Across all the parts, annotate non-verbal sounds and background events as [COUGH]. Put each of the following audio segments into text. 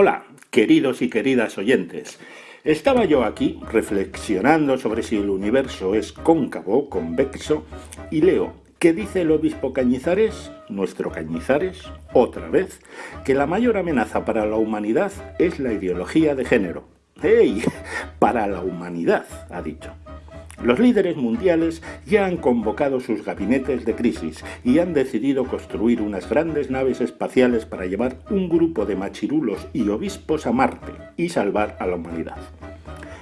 Hola, queridos y queridas oyentes. Estaba yo aquí reflexionando sobre si el universo es cóncavo o convexo y leo que dice el obispo Cañizares, nuestro Cañizares, otra vez, que la mayor amenaza para la humanidad es la ideología de género. ¡Ey! [LAUGHS] Para la humanidad, ha dicho. Los líderes mundiales ya han convocado sus gabinetes de crisis y han decidido construir unas grandes naves espaciales para llevar un grupo de machirulos y obispos a Marte y salvar a la humanidad.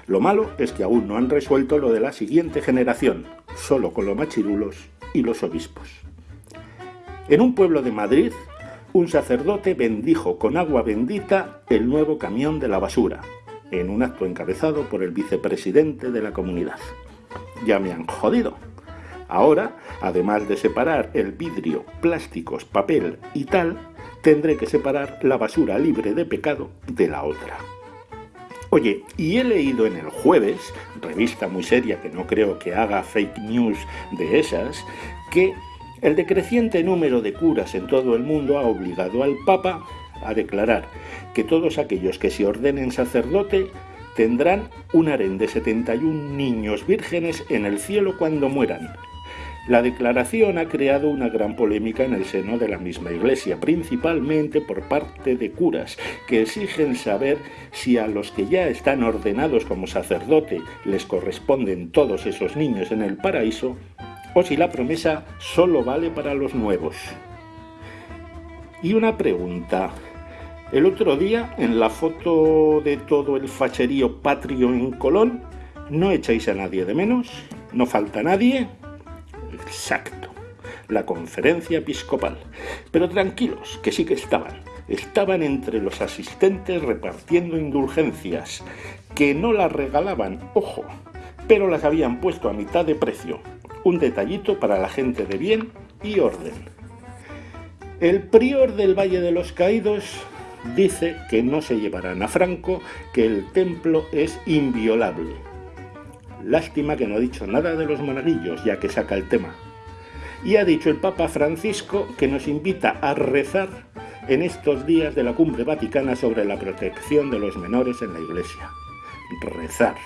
Lo malo es que aún no han resuelto lo de la siguiente generación, solo con los machirulos y los obispos. En un pueblo de Madrid, un sacerdote bendijo con agua bendita el nuevo camión de la basura, en un acto encabezado por el vicepresidente de la comunidad ya me han jodido. Ahora, además de separar el vidrio, plásticos, papel y tal, tendré que separar la basura libre de pecado de la otra. Oye, y he leído en el jueves, revista muy seria que no creo que haga fake news de esas, que el decreciente número de curas en todo el mundo ha obligado al Papa a declarar que todos aquellos que se ordenen sacerdote tendrán un harén de 71 niños vírgenes en el cielo cuando mueran. La declaración ha creado una gran polémica en el seno de la misma Iglesia, principalmente por parte de curas, que exigen saber si a los que ya están ordenados como sacerdote les corresponden todos esos niños en el paraíso, o si la promesa solo vale para los nuevos. Y una pregunta, el otro día, en la foto de todo el facherío patrio en Colón, ¿no echáis a nadie de menos? ¿No falta nadie? Exacto, la conferencia episcopal. Pero tranquilos, que sí que estaban. Estaban entre los asistentes repartiendo indulgencias, que no las regalaban, ojo, pero las habían puesto a mitad de precio. Un detallito para la gente de bien y orden. El prior del Valle de los Caídos dice que no se llevarán a Franco, que el templo es inviolable. Lástima que no ha dicho nada de los monaguillos, ya que saca el tema. Y ha dicho el Papa Francisco que nos invita a rezar en estos días de la cumbre vaticana sobre la protección de los menores en la Iglesia. Rezar.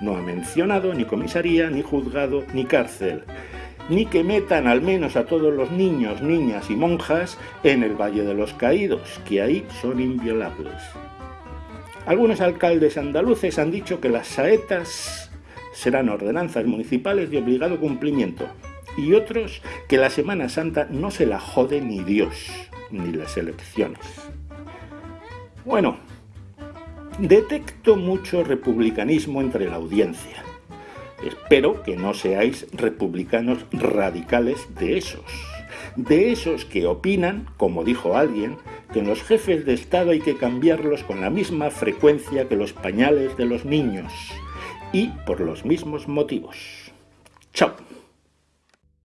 No ha mencionado ni comisaría, ni juzgado, ni cárcel ni que metan al menos a todos los niños, niñas y monjas en el Valle de los Caídos, que ahí son inviolables. Algunos alcaldes andaluces han dicho que las saetas serán ordenanzas municipales de obligado cumplimiento, y otros que la Semana Santa no se la jode ni Dios, ni las elecciones. Bueno, detecto mucho republicanismo entre la audiencia. Espero que no seáis republicanos radicales de esos. De esos que opinan, como dijo alguien, que los jefes de Estado hay que cambiarlos con la misma frecuencia que los pañales de los niños y por los mismos motivos. Chao.